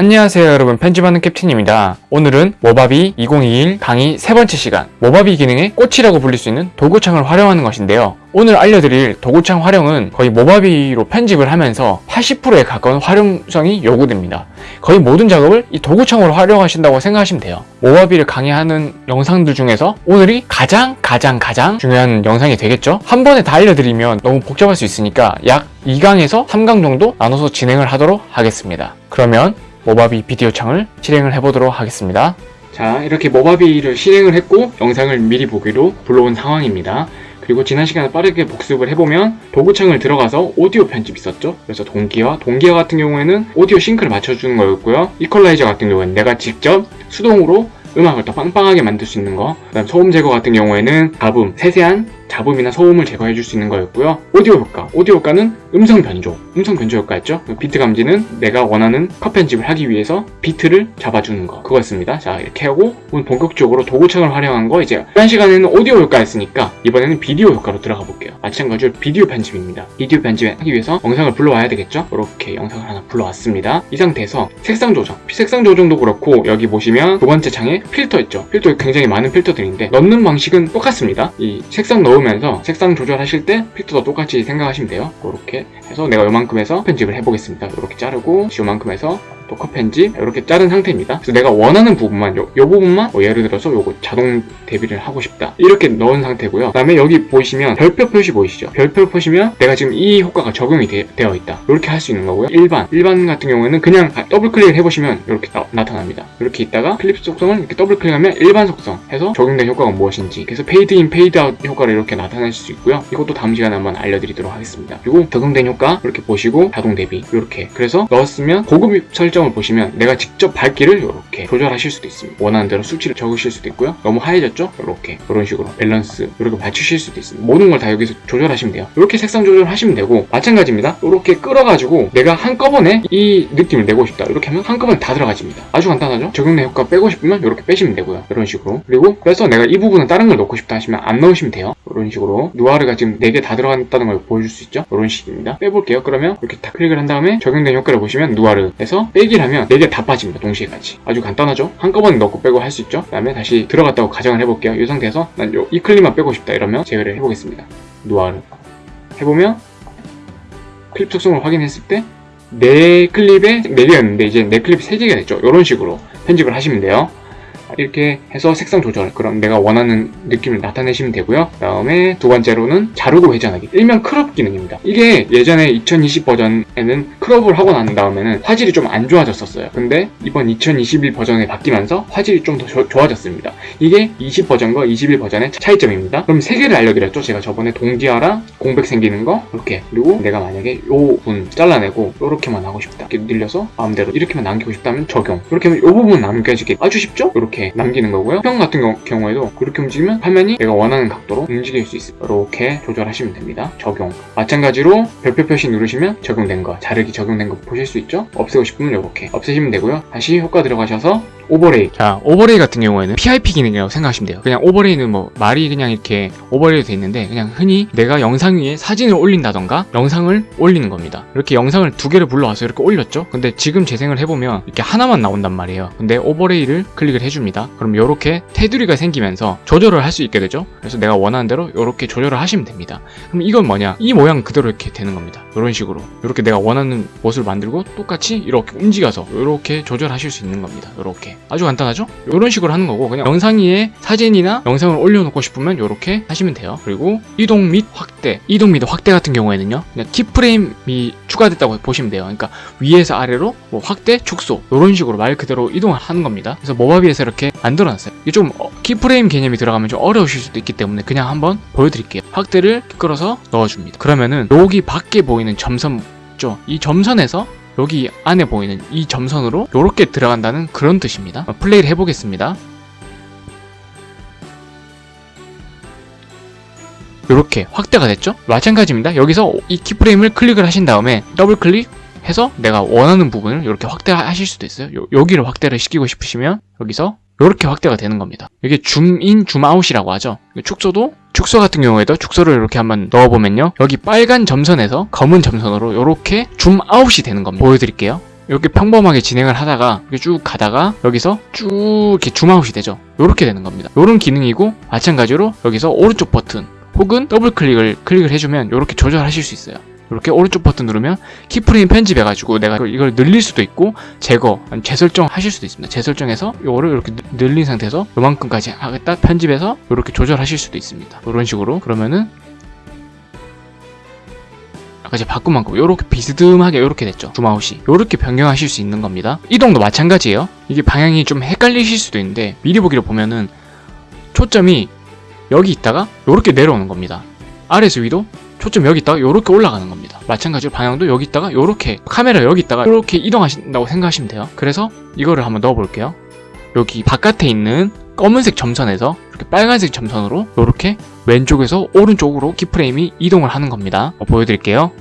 안녕하세요 여러분. 편집하는 캡틴입니다. 오늘은 모바비 2021 강의 세 번째 시간. 모바비 기능의 꽃이라고 불릴 수 있는 도구창을 활용하는 것인데요. 오늘 알려드릴 도구창 활용은 거의 모바비로 편집을 하면서 80%에 가까운 활용성이 요구됩니다. 거의 모든 작업을 이 도구창으로 활용하신다고 생각하시면 돼요. 모바비를 강의하는 영상들 중에서 오늘이 가장 가장 가장 중요한 영상이 되겠죠? 한 번에 다 알려드리면 너무 복잡할 수 있으니까 약 2강에서 3강 정도 나눠서 진행을 하도록 하겠습니다. 그러면 모바비 비디오 창을 실행을 해보도록 하겠습니다. 자 이렇게 모바비를 실행을 했고 영상을 미리 보기로 불러온 상황입니다. 그리고 지난 시간에 빠르게 복습을 해보면 도구창을 들어가서 오디오 편집 있었죠? 그래서 동기화, 동기화 같은 경우에는 오디오 sync를 맞춰주는 거였고요. 이퀄라이저 같은 경우에는 내가 직접 수동으로 음악을 더 빵빵하게 만들 수 있는 거. 그 다음 소음 제거 같은 경우에는 가음, 세세한 잡음이나 소음을 제거해 줄 수 있는 거였고요. 오디오 효과. 오디오 효과는 음성 변조. 음성 변조 효과였죠. 비트 감지는 내가 원하는 컷 편집을 하기 위해서 비트를 잡아주는 거. 그거였습니다. 자, 이렇게 하고 오늘 본격적으로 도구창을 활용한 거 이제 지난 시간에는 오디오 효과였으니까 이번에는 비디오 효과로 들어가 볼게요. 마찬가지로 비디오 편집입니다. 비디오 편집하기 위해서 영상을 불러와야 되겠죠? 이렇게 영상을 하나 불러왔습니다. 이 상태에서 색상 조정. 색상 조정도 그렇고 여기 보시면 두 번째 창에 필터 있죠. 필터 굉장히 많은 필터들인데 넣는 방식은 똑같습니다. 이 색상 넣으면 넣으면서 색상 조절하실 때 필터도 똑같이 생각하시면 돼요. 이렇게 해서 내가 요만큼 해서 편집을 해보겠습니다. 이렇게 자르고 요만큼 해서 또 컷 편집 이렇게 자른 상태입니다. 그래서 내가 원하는 부분만 요, 요 부분만 뭐 예를 들어서 요거 자동 대비를 하고 싶다. 이렇게 넣은 상태고요. 그 다음에 여기 보시면 별표 표시 보이시죠? 별표 표시면 내가 지금 이 효과가 적용이 되어 있다. 이렇게 할 수 있는 거고요. 일반. 일반 같은 경우에는 그냥 더블 클릭을 해보시면 이렇게 나, 타납니다. 이렇게 있다가 클립 속성을 이렇게 더블 클릭하면 일반 속성 해서 적용된 효과가 무엇인지. 그래서 페이드 인 페이드 아웃 효과를 이렇게 나타낼 수 있고요. 이것도 다음 시간에 한번 알려드리도록 하겠습니다. 그리고 적용된 효과 이렇게 보시고 자동 대비 이렇게. 그래서 넣었으면 고급 설정을 보시면 내가 직접 밝기를 이렇게 조절하실 수도 있습니다. 원하는 대로 수치를 적으실 수도 있고요. 너무 하얘졌죠? 이렇게. 이런 식으로 밸런스 이렇게 맞추실 수도 있습니다. 모든 걸 다 여기서 조절하시면 돼요. 이렇게 색상 조절하시면 되고 마찬가지입니다. 이렇게 끌어가지고 내가 한꺼번에 이 느낌을 내고 싶다. 이렇게 하면 한꺼번에 다 들어가집니다. 아주 간단하죠? 적용된 효과 빼고 싶으면 이렇게 빼시면 되고요. 이런 식으로. 그리고 그래서 내가 이 부분은 다른 걸 넣고 싶다 하시면 안 넣으시면 돼요 이런 식으로 누아르가 지금 4개 다 들어간다는 걸 보여줄 수 있죠? 이런 식입니다. 빼볼게요. 그러면 이렇게 다 클릭을 한 다음에 적용된 효과를 보시면 누아르에서 빼기를 하면 4개 다 빠집니다. 동시에 같이. 아주 간단하죠? 한꺼번에 넣고 빼고 할 수 있죠? 그 다음에 다시 들어갔다고 가정을 해볼게요. 이 상태에서 난 이 클립만 빼고 싶다 이러면 제외를 해보겠습니다. 누아르. 해보면 클립 특성을 확인했을 때 내 클립에 4개였는데 이제 내 클립이 3개가 됐죠? 이런 식으로 편집을 하시면 돼요 이렇게 해서 색상 조절 그럼 내가 원하는 느낌을 나타내시면 되고요. 그 다음에 두 번째로는 자르고 회전하기 일명 crop 기능입니다. 이게 예전에 2020 버전에는 crop을 하고 난 다음에는 화질이 좀 안 좋아졌었어요. 근데 이번 2021 버전에 바뀌면서 화질이 좀 더 좋아졌습니다. 이게 20 버전과 21 버전의 차이점입니다. 그럼 세 개를 알려드렸죠? 제가 저번에 동기화랑 공백 생기는 거? 이렇게. 그리고 내가 만약에 요 부분 잘라내고 이렇게만 하고 싶다. 이렇게 늘려서 마음대로 이렇게만 남기고 싶다면 적용. 이렇게 하면 이 부분 남겨지게 아주 쉽죠? 이렇게 이렇게 남기는 거고요. 형 같은 경우, 에도 그렇게 움직이면 화면이 내가 원하는 각도로 움직일 수 있어요 이렇게 조절하시면 됩니다. 적용. 마찬가지로 별표 표시 누르시면 적용된 거 자르기 적용된 거 보실 수 있죠? 없애고 싶으면 이렇게 없애시면 되고요. 다시 효과 들어가셔서 오버레이. 자 오버레이 같은 경우에는 PIP 기능이라고 생각하시면 돼요. 그냥 오버레이는 뭐 말이 그냥 이렇게 오버레이 돼 있는데 그냥 흔히 내가 영상 위에 사진을 올린다던가 영상을 올리는 겁니다. 이렇게 영상을 두 개를 불러와서 이렇게 올렸죠? 근데 지금 재생을 해보면 이렇게 하나만 나온단 말이에요. 근데 오버레이를 클릭을 해줍니다. 그럼 이렇게 테두리가 생기면서 조절을 할 수 있게 되죠? 그래서 내가 원하는 대로 이렇게 조절을 하시면 됩니다. 그럼 이건 뭐냐? 이 모양 그대로 이렇게 되는 겁니다. 이런 식으로. 이렇게 내가 원하는 모습을 만들고 똑같이 이렇게 움직여서 이렇게 조절하실 수 있는 겁니다. 이렇게 아주 간단하죠? 이런 식으로 하는 거고 그냥 영상 위에 사진이나 영상을 올려놓고 싶으면 이렇게 하시면 돼요. 그리고 이동 및 확대 이동 및 확대 같은 경우에는요 그냥 keyframe이 추가됐다고 보시면 돼요. 그러니까 위에서 아래로 뭐 확대, 축소 이런 식으로 말 그대로 이동을 하는 겁니다. 그래서 모바비에서 이렇게 만들어놨어요. 이게 좀 어, 키프레임 개념이 들어가면 좀 어려우실 수도 있기 때문에 그냥 한번 보여드릴게요. 확대를 끌어서 넣어줍니다. 그러면은 여기 밖에 보이는 점선 있죠? 이 점선에서 여기 안에 보이는 이 점선으로 이렇게 들어간다는 그런 뜻입니다. 어, 플레이를 해보겠습니다. 이렇게 확대가 됐죠? 마찬가지입니다. 여기서 이 keyframe을 클릭을 하신 다음에 더블 클릭 해서 내가 원하는 부분을 이렇게 확대하실 수도 있어요. 요, 여기를 확대를 시키고 싶으시면 여기서 이렇게 확대가 되는 겁니다. 이게 줌인 줌아웃이라고 하죠. 축소도 축소 같은 경우에도 축소를 이렇게 한번 넣어보면요 여기 빨간 점선에서 검은 점선으로 이렇게 줌 아웃이 되는 겁니다 보여드릴게요 이렇게 평범하게 진행을 하다가 이렇게 쭉 가다가 여기서 쭉 이렇게 줌아웃이 되죠. 이렇게 되는 겁니다. 이런 기능이고 마찬가지로 여기서 오른쪽 버튼 혹은 더블 클릭을 클릭을 해주면 이렇게 조절하실 수 있어요. 이렇게 오른쪽 버튼 누르면 keyframe 편집해가지고 내가 이걸- 늘릴 수도 있고 제거, 재설정 하실 수도 있습니다. 재설정해서 이거를 이렇게 늘- 늘린 상태에서 요만큼까지 하겠다 편집해서 이렇게 조절하실 수도 있습니다. 이런 식으로. 그러면은 아까 제가 바꾼 만큼 이렇게 비스듬하게 이렇게 됐죠. 줌아웃이. 이렇게 변경하실 수 있는 겁니다. 이동도 마찬가지예요. 이게 방향이 좀 헷갈리실 수도 있는데 미리 보기로 보면은 초점이 여기 있다가 이렇게 내려오는 겁니다. 아래에서 위도 초점 여기 있다가 이렇게 올라가는 겁니다 마찬가지로 방향도 여기 있다가 이렇게 카메라 여기 있다가 이렇게 이동하신다고 생각하시면 돼요 그래서 이거를 한번 넣어 볼게요 여기 바깥에 있는 검은색 점선에서 이렇게 빨간색 점선으로 이렇게 왼쪽에서 오른쪽으로 키프레임이 이동을 하는 겁니다. 어, 보여드릴게요.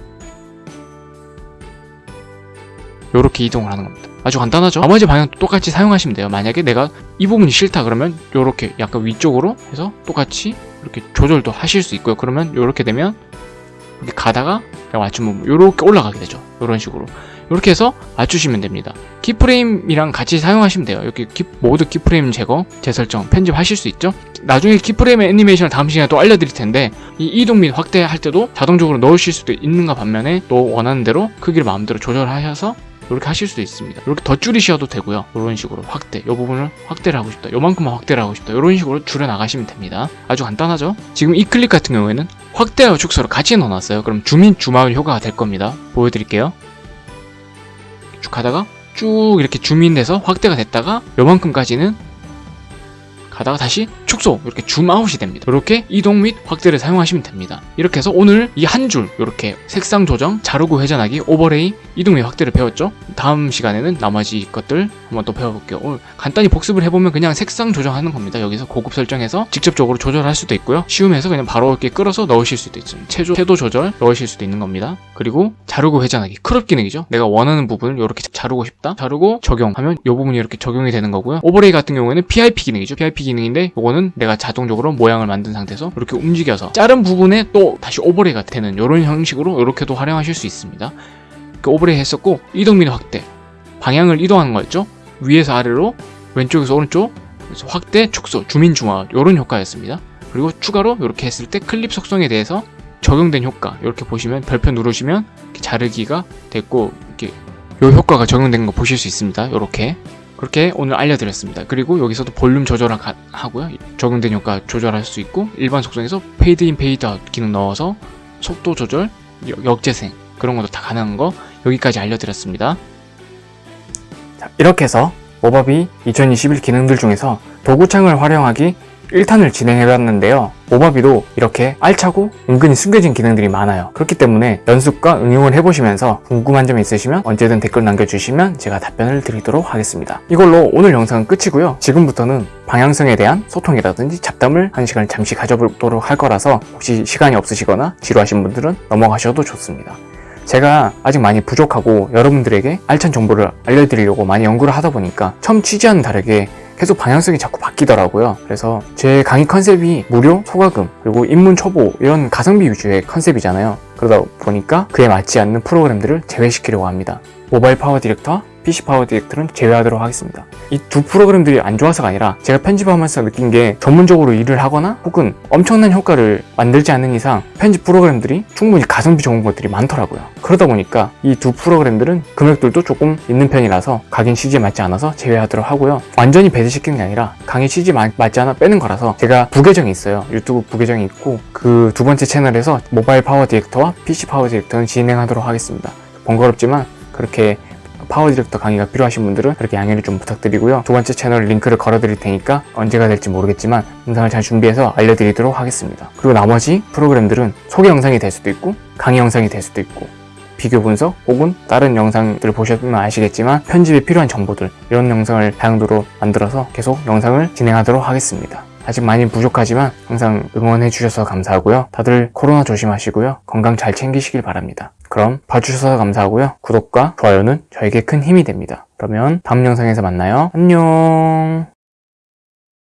이렇게 이동을 하는 겁니다. 아주 간단하죠? 나머지 방향도 똑같이 사용하시면 돼요. 만약에 내가 이 부분이 싫다 그러면 이렇게 약간 위쪽으로 해서 똑같이 이렇게 조절도 하실 수 있고요. 그러면 이렇게 되면 이렇게 가다가 맞춤 부분 이렇게 올라가게 되죠. 이런 식으로 이렇게 해서 맞추시면 됩니다. 키프레임이랑 같이 사용하시면 돼요. 이렇게 키- 모두 키프레임 제거, 재설정, 편집하실 수 있죠. 나중에 키프레임의 애니메이션을 다음 시간에 또 알려드릴 텐데 이 이동 및 확대할 때도 자동적으로 넣으실 수도 있는가 반면에 또 원하는 대로 크기를 마음대로 조절하셔서 이렇게 하실 수도 있습니다. 이렇게 더 줄이셔도 되고요. 이런 식으로 확대, 이 부분을 확대를 하고 싶다. 요만큼만 확대를 하고 싶다. 이런 식으로 줄여 나가시면 됩니다. 아주 간단하죠? 지금 이 클릭 같은 경우에는 확대와 축소를 같이 넣어놨어요. 그럼 줌인 줌아웃 효과가 될 겁니다. 보여드릴게요. 쭉 가다가 쭉 이렇게 줌인 돼서 확대가 됐다가 요만큼까지는 가다가 다시 축소 이렇게 줌 아웃이 됩니다. 이렇게 이동 및 확대를 사용하시면 됩니다. 이렇게 해서 오늘 이 한 줄 이렇게 색상 조정 자르고 회전하기 오버레이 이동 및 확대를 배웠죠? 다음 시간에는 나머지 것들 한번 또 배워볼게요. 오늘 간단히 복습을 해보면 그냥 색상 조정하는 겁니다. 여기서 고급 설정해서 직접적으로 조절할 수도 있고요. 쉬움에서 그냥 바로 이렇게 끌어서 넣으실 수도 있죠 채도, 채도 조절 넣으실 수도 있는 겁니다. 그리고 자르고 회전하기 crop 기능이죠? 내가 원하는 부분을 이렇게 자르고 싶다? 자르고 적용하면 이 부분이 이렇게 적용이 되는 거고요. 오버레이 같은 경우에는 PIP 기능이죠. PIP 기능인데 이거는 내가 자동적으로 모양을 만든 상태에서 이렇게 움직여서 자른 부분에 또 다시 오버레이가 되는 이런 형식으로 이렇게도 활용하실 수 있습니다. 이렇게 오버레이 했었고 이동 및 확대. 방향을 이동하는 거였죠. 위에서 아래로 왼쪽에서 오른쪽 확대 축소 줌인 줌아웃 이런 효과였습니다. 그리고 추가로 이렇게 했을 때 클립 속성에 대해서 적용된 효과 이렇게 보시면 별표 누르시면 자르기가 됐고 이렇게 이 효과가 적용된 거 보실 수 있습니다. 이렇게 그렇게 오늘 알려드렸습니다. 그리고 여기서도 볼륨 조절 하고요. 적용된 효과 조절할 수 있고 일반 속성에서 페이드 인 페이드 아웃 기능 넣어서 속도 조절, 역- 역재생 그런 것도 다 가능한 거 여기까지 알려드렸습니다. 자, 이렇게 해서 모바비 2021 기능들 중에서 도구창을 활용하기 1탄을 진행해봤는데요. 모바비도 이렇게 알차고 은근히 숨겨진 기능들이 많아요. 그렇기 때문에 연습과 응용을 해보시면서 궁금한 점 있으시면 언제든 댓글 남겨주시면 제가 답변을 드리도록 하겠습니다. 이걸로 오늘 영상은 끝이고요. 지금부터는 방향성에 대한 소통이라든지 잡담을 한 시간 잠시 가져보도록 할 거라서 혹시 시간이 없으시거나 지루하신 분들은 넘어가셔도 좋습니다. 제가 아직 많이 부족하고 여러분들에게 알찬 정보를 알려드리려고 많이 연구를 하다 보니까 처음 취지와는 다르게 계속 방향성이 자꾸 바뀌더라고요. 그래서 제 강의 컨셉이 무료, 소과금, 그리고 입문 초보 이런 가성비 위주의 컨셉이잖아요. 그러다 보니까 그에 맞지 않는 프로그램들을 제외시키려고 합니다. 모바일 Power Director와 PC Power Director는 제외하도록 하겠습니다. 이 두 프로그램들이 안 좋아서가 아니라 제가 편집하면서 느낀 게 전문적으로 일을 하거나 혹은 엄청난 효과를 만들지 않는 이상 편집 프로그램들이 충분히 가성비 좋은 것들이 많더라고요. 그러다 보니까 이 두 프로그램들은 금액들도 조금 있는 편이라서 강의 취지에 맞지 않아서 제외하도록 하고요. 완전히 배제시키는 게 아니라 강의 마- 맞지 않아 빼는 거라서 제가 부계정이 있어요. 유튜브 부계정이 있고 그 두 번째 채널에서 모바일 Power Director와 PC Power Director는 진행하도록 하겠습니다. 번거롭지만 그렇게 Power Director 강의가 필요하신 분들은 그렇게 양해를 좀 부탁드리고요. 두 번째 채널 링크를 걸어 드릴 테니까 언제가 될지 모르겠지만 영상을 잘 준비해서 알려드리도록 하겠습니다. 그리고 나머지 프로그램들은 소개 영상이 될 수도 있고 강의 영상이 될 수도 있고 비교 분석 혹은 다른 영상들 보시면 아시겠지만 편집에 필요한 정보들 이런 영상을 다용도로 만들어서 계속 영상을 진행하도록 하겠습니다. 아직 많이 부족하지만 항상 응원해 주셔서 감사하고요. 다들 코로나 조심하시고요. 건강 잘 챙기시길 바랍니다. 그럼 봐주셔서 감사하고요. 구독과 좋아요는 저에게 큰 힘이 됩니다. 그러면 다음 영상에서 만나요. 안녕